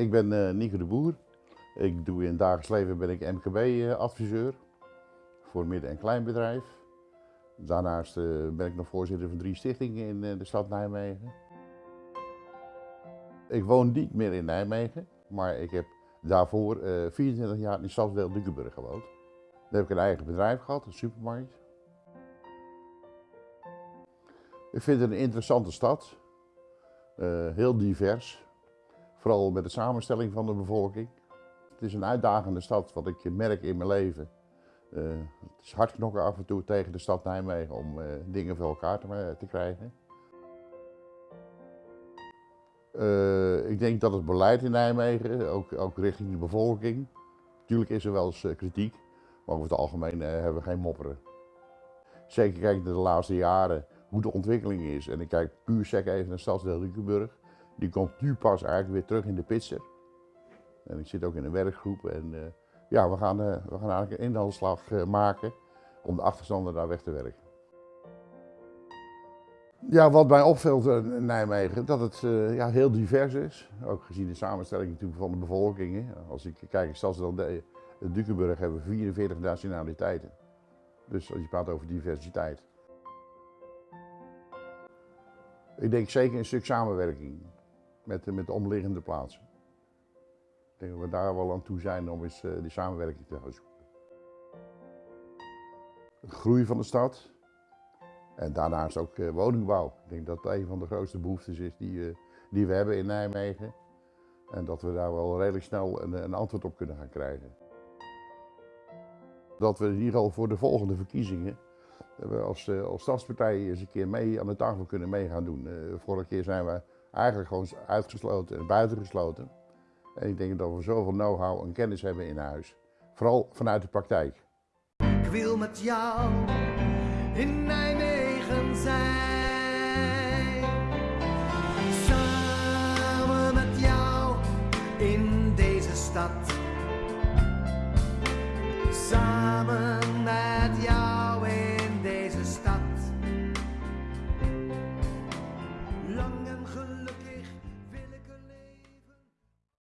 ik ben uh, Nico de Boer. Ik doe in het dagelijks leven ben ik MKB-adviseur voor midden- en kleinbedrijf. Daarnaast uh, ben ik nog voorzitter van drie stichtingen in de stad Nijmegen. Ik woon niet meer in Nijmegen, maar ik heb daarvoor 24 jaar in stadsdeel Dukenburg gewoond. Daar heb ik een eigen bedrijf gehad, een supermarkt. Ik vind het een interessante stad, heel divers. Vooral met de samenstelling van de bevolking. Het is een uitdagende stad, wat ik merk in mijn leven. Uh, het is hard knokken af en toe tegen de stad Nijmegen om uh, dingen voor elkaar te, te krijgen. ik denk dat het beleid in Nijmegen, ook, ook richting de bevolking, natuurlijk is er wel eens kritiek, maar over het algemeen hebben we geen mopperen. Zeker kijk naar de laatste jaren hoe de ontwikkeling is. En ik kijk puur sec even naar stadsdeel Riekenburg. Die komt nu pas eigenlijk weer terug in de pitser. En ik zit ook in een werkgroep en uh, ja, we gaan, uh, we gaan eigenlijk een inhaalslag uh, maken om de achterstanden daar weg te werken. Ja, wat mij opvalt in Nijmegen, dat het ja, heel divers is. Ook gezien de samenstelling natuurlijk van de bevolking. Als ik kijk, in Dukenburg hebben we 44 nationaliteiten. Dus als je praat over diversiteit. Ik denk zeker een stuk samenwerking met, met de omliggende plaatsen. Ik denk dat we daar wel aan toe zijn om eens uh, die samenwerking te gaan zoeken. Groei van de stad en daarnaast ook uh, woningbouw. Ik denk dat dat een van de grootste behoeftes is die, die we hebben in Nijmegen. En dat we daar wel redelijk snel een, een antwoord op kunnen gaan krijgen. Dat we in ieder geval voor de volgende verkiezingen als, als stadspartij eens een keer mee aan de tafel kunnen mee gaan doen. vorige keer zijn we eigenlijk gewoon uitgesloten en buitengesloten. En ik denk dat we zoveel know-how en kennis hebben in huis. Vooral vanuit de praktijk. Ik wil met jou in Nijmegen zijn. Samen met jou in deze stad. Samen.